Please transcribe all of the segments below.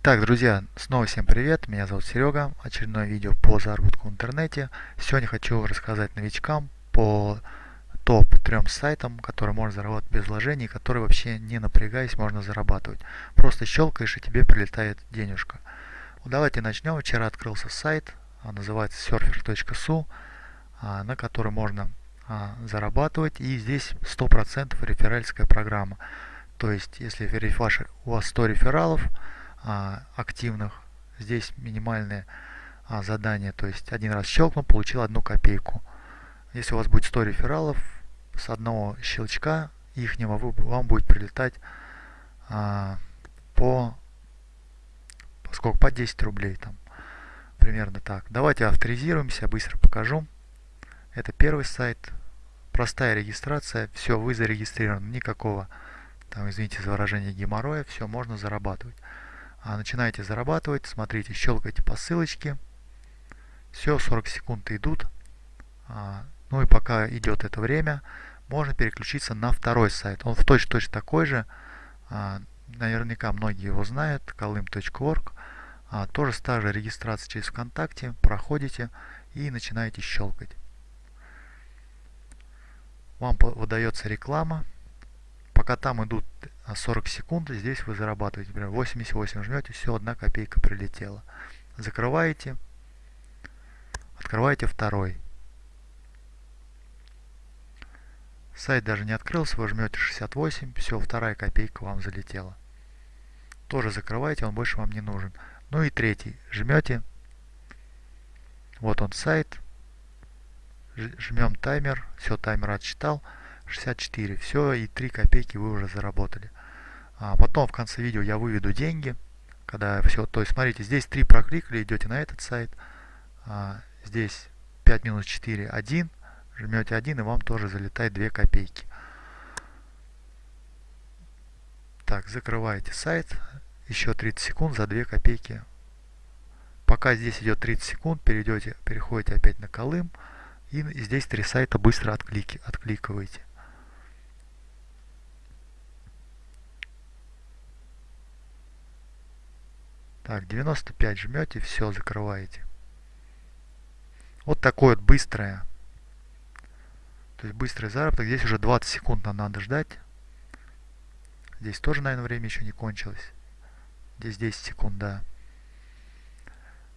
Итак, друзья, снова всем привет, меня зовут Серега, очередное видео по заработку в интернете. Сегодня хочу рассказать новичкам по топ-трем сайтам, которые можно заработать без вложений, которые вообще не напрягаясь можно зарабатывать. Просто щелкаешь и тебе прилетает денежка. Давайте начнем. Вчера открылся сайт, а, называется surfer.su, а, на который можно а, зарабатывать. И здесь 100% реферальская программа. То есть, если у вас 100 рефералов, а, активных. Здесь минимальное а, задание, то есть один раз щелкнул, получил одну копейку. Если у вас будет 100 рефералов, с одного щелчка ихнего вам будет прилетать а, по сколько? По 10 рублей там. Примерно так. Давайте авторизируемся, быстро покажу. Это первый сайт. Простая регистрация. Все, вы зарегистрированы. Никакого, там, извините за выражение, геморроя. Все, можно зарабатывать. А начинаете зарабатывать, смотрите, щелкайте по ссылочке. Все, 40 секунд идут. А, ну и пока идет это время, можно переключиться на второй сайт. Он в точно-точно такой же. А, наверняка многие его знают, колым.org. Тоже та же регистрация через ВКонтакте. Проходите и начинаете щелкать. Вам выдается реклама пока там идут 40 а, секунд, здесь вы зарабатываете. Например, 88 жмете, все, одна копейка прилетела. Закрываете, открываете второй. Сайт даже не открылся, вы жмете 68, все, вторая копейка вам залетела. Тоже закрываете, он больше вам не нужен. Ну и третий, жмете, вот он сайт, жмем таймер, все, таймер отсчитал. 64. Все, и 3 копейки вы уже заработали. А потом в конце видео я выведу деньги. Когда все, то есть смотрите, здесь 3 прокликали, идете на этот сайт. А, здесь 5 минус 4, 1. Жмете 1 и вам тоже залетает 2 копейки. Так, закрываете сайт. Еще 30 секунд за 2 копейки. Пока здесь идет 30 секунд, перейдете, переходите опять на Колым. И здесь три сайта быстро отклики, откликиваете. Так, 95 жмете, все, закрываете. Вот такое вот быстрое. То есть быстрый заработок. Здесь уже 20 секунд нам надо ждать. Здесь тоже, наверное, время еще не кончилось. Здесь 10 секунд, да.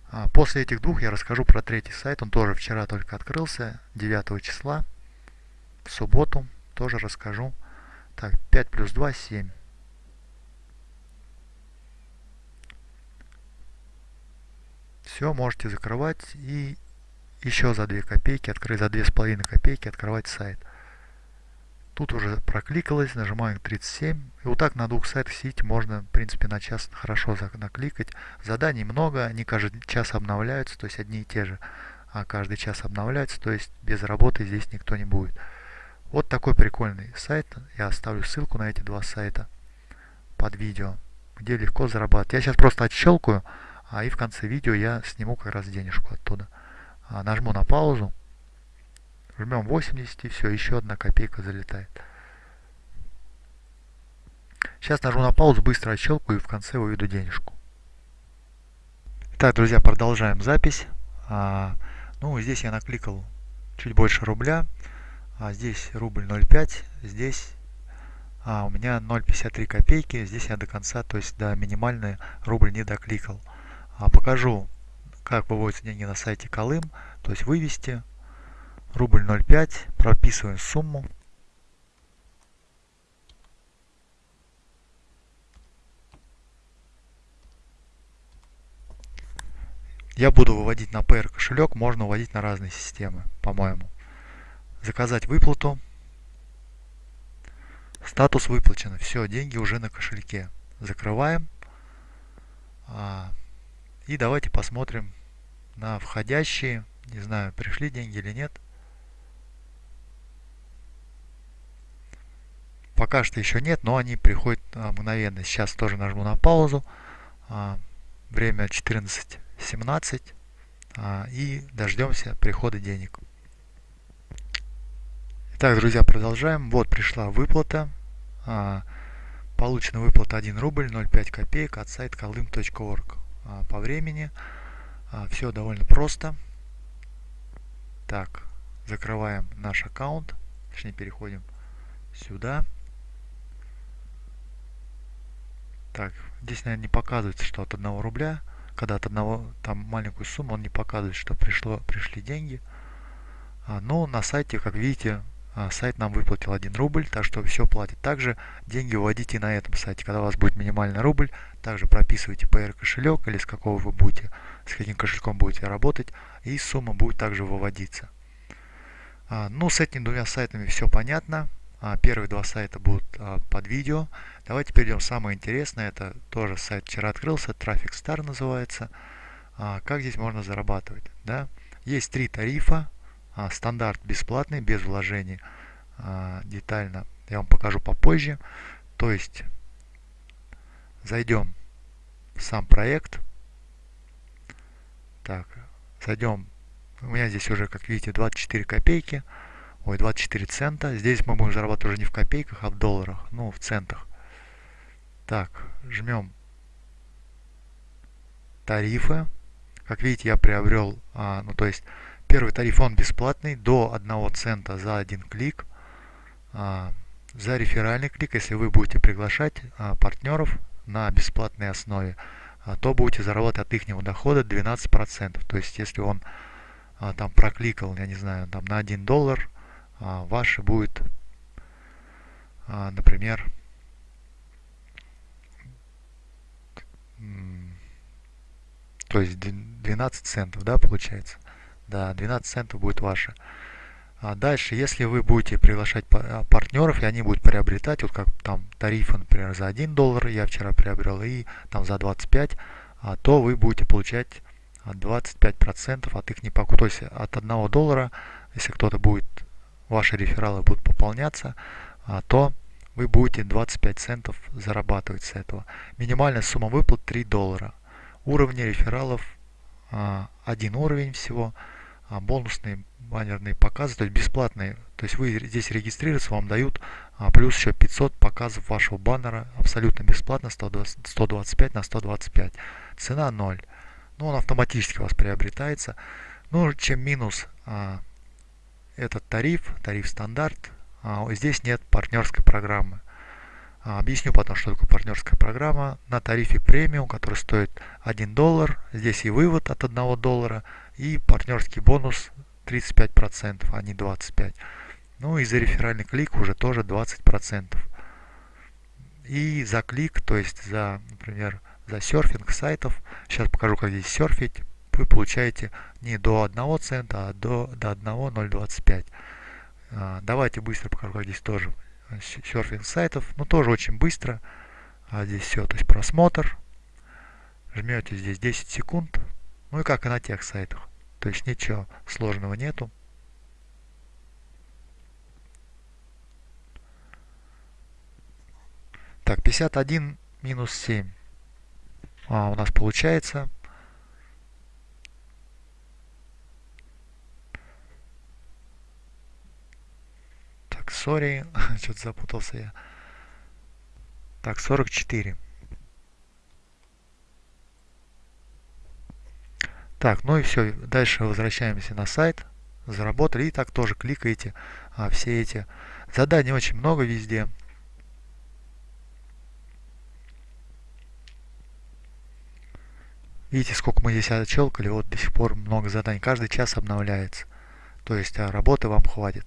А после этих двух я расскажу про третий сайт. Он тоже вчера только открылся, 9 числа. В субботу тоже расскажу. Так, 5 плюс 2, 7. Все, можете закрывать и еще за 2 копейки, открыть за 2,5 копейки, открывать сайт. Тут уже прокликалось, нажимаем 37. И вот так на двух сайтах сидите, можно, в принципе, на час хорошо накликать. Заданий много, они каждый час обновляются, то есть одни и те же. А каждый час обновляются, то есть без работы здесь никто не будет. Вот такой прикольный сайт. Я оставлю ссылку на эти два сайта под видео, где легко зарабатывать. Я сейчас просто отщелкаю а и в конце видео я сниму как раз денежку оттуда. А, нажму на паузу, жмем 80 и все, еще одна копейка залетает. Сейчас нажму на паузу, быстро отщелкаю и в конце выведу денежку. Так, друзья, продолжаем запись. А, ну, здесь я накликал чуть больше рубля. А здесь рубль 0,5, здесь а, у меня 0,53 копейки. Здесь я до конца, то есть до минимальной рубль не докликал. А покажу, как выводятся деньги на сайте Колым. То есть вывести рубль 0,5, прописываем сумму. Я буду выводить на PR кошелек, можно выводить на разные системы, по-моему. Заказать выплату. Статус выплачено. Все, деньги уже на кошельке. Закрываем. И давайте посмотрим на входящие. Не знаю, пришли деньги или нет. Пока что еще нет, но они приходят а, мгновенно. Сейчас тоже нажму на паузу. А, время 14.17. А, и дождемся прихода денег. Итак, друзья, продолжаем. Вот пришла выплата. получена выплата 1 рубль 0,5 копеек от сайта колдым.орг. А, по времени а, все довольно просто. Так, закрываем наш аккаунт, точнее переходим сюда. Так, здесь, наверное, не показывается, что от 1 рубля, когда от одного, там маленькую сумму, он не показывает, что пришло, пришли деньги. А, но на сайте, как видите, сайт нам выплатил 1 рубль, так что все платит. Также деньги вводите на этом сайте. Когда у вас будет минимальный рубль, также прописывайте PR кошелек или с какого вы будете, с каким кошельком будете работать, и сумма будет также выводиться. А, ну, с этими двумя сайтами все понятно. А, первые два сайта будут а, под видео. Давайте перейдем самое интересное. Это тоже сайт вчера открылся, Traffic Star называется. А, как здесь можно зарабатывать? Да? Есть три тарифа а, стандарт бесплатный, без вложений. А, детально я вам покажу попозже. То есть зайдем в сам проект. Так, зайдем. У меня здесь уже, как видите, 24 копейки. Ой, 24 цента. Здесь мы будем зарабатывать уже не в копейках, а в долларах. Ну, в центах. Так, жмем тарифы. Как видите, я приобрел, а, ну то есть Первый тариф он бесплатный до 1 цента за один клик. А, за реферальный клик, если вы будете приглашать а, партнеров на бесплатной основе, а, то будете зарабатывать от их дохода 12%. То есть если он там прокликал, я не знаю, там на 1 доллар, ваше будет, например, то есть 12 центов, да, получается. Да, 12 центов будет ваше. А дальше, если вы будете приглашать а, партнеров, и они будут приобретать, вот как там тарифы, например, за 1 доллар я вчера приобрел, и там за 25, а, то вы будете получать 25% от их непокупки. То есть от 1 доллара, если кто-то будет, ваши рефералы будут пополняться, а, то вы будете 25 центов зарабатывать с этого. Минимальная сумма выплат 3 доллара. Уровни рефералов а, один уровень всего а, бонусные баннерные показы, то есть бесплатные. То есть вы здесь регистрируетесь, вам дают а, плюс еще 500 показов вашего баннера абсолютно бесплатно, 120, 125 на 125. Цена 0. Ну, он автоматически у вас приобретается. Ну, чем минус а, этот тариф, тариф стандарт, а, здесь нет партнерской программы. А, объясню потом, что такое партнерская программа. На тарифе премиум, который стоит 1 доллар, здесь и вывод от 1 доллара, и партнерский бонус 35%, а не 25%. Ну и за реферальный клик уже тоже 20%. И за клик, то есть за, например, за серфинг сайтов, сейчас покажу, как здесь серфить, вы получаете не до 1 цента, а до, до 1,025. А, давайте быстро покажу, как здесь тоже серфинг сайтов. Ну, тоже очень быстро. А здесь все, то есть просмотр. Жмете здесь 10 секунд. Ну и как и на тех сайтах. То есть ничего сложного нету. Так, 51 минус 7. А, у нас получается. Так, сори, что-то запутался я. Так, 44. Так, ну и все. Дальше возвращаемся на сайт. Заработали. И так тоже кликаете а, все эти. Заданий очень много везде. Видите, сколько мы здесь отщелкали. Вот до сих пор много заданий. Каждый час обновляется. То есть а, работы вам хватит.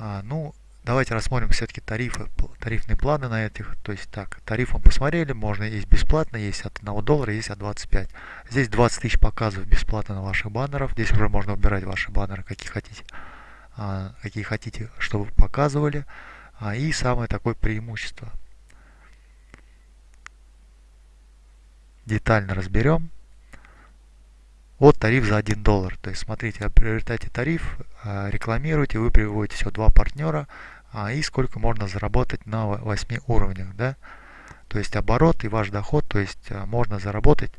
А, ну, Давайте рассмотрим все-таки тарифы, тарифные планы на этих. То есть так, тариф мы посмотрели, можно есть бесплатно, есть от 1 доллара, есть от 25. Здесь 20 тысяч показов бесплатно на ваших баннеров. Здесь уже можно убирать ваши баннеры, какие хотите, а, какие хотите, чтобы показывали. А, и самое такое преимущество. Детально разберем. Вот тариф за 1 доллар. То есть, смотрите, приобретайте тариф, а, рекламируйте, вы приводите все два партнера, а, и сколько можно заработать на 8 уровнях. Да? То есть, оборот и ваш доход, то есть, а, можно заработать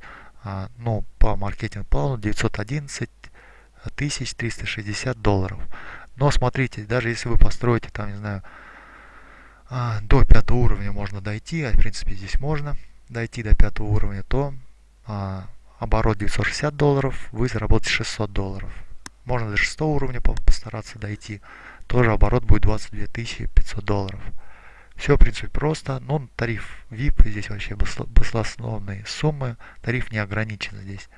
ну, по маркетинг-плану 911 тысяч 360 долларов. Но смотрите, даже если вы построите там, не знаю, а, до пятого уровня можно дойти, а в принципе здесь можно дойти до пятого уровня, то а, оборот 960 долларов, вы заработаете 600 долларов. Можно до шестого уровня постараться дойти, тоже оборот будет 22 500 долларов. Все, в принципе, просто. Но тариф VIP, здесь вообще баслословные суммы, тариф не ограничен здесь.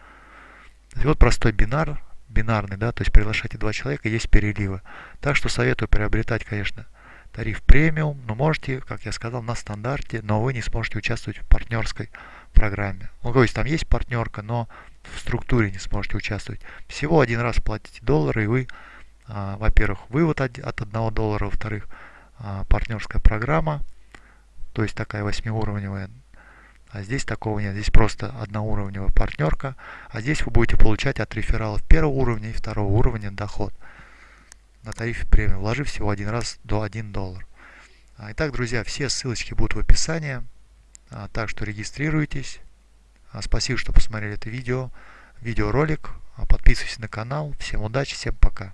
Вот простой бинар, бинарный, да, то есть приглашайте два человека, есть переливы. Так что советую приобретать, конечно, тариф премиум, но можете, как я сказал, на стандарте, но вы не сможете участвовать в партнерской программе. Ну, то есть там есть партнерка, но в структуре не сможете участвовать. Всего один раз платите доллары, и вы, а, во-первых, вывод от, от 1 доллара, во-вторых, а, партнерская программа, то есть такая восьмиуровневая. А здесь такого нет, здесь просто одноуровневая партнерка, а здесь вы будете получать от рефералов первого уровня и второго уровня доход на тарифе премиум, вложив всего один раз до 1 доллар. А, итак, друзья, все ссылочки будут в описании, а, так что регистрируйтесь. А, спасибо, что посмотрели это видео, видеоролик. Подписывайтесь на канал. Всем удачи, всем пока.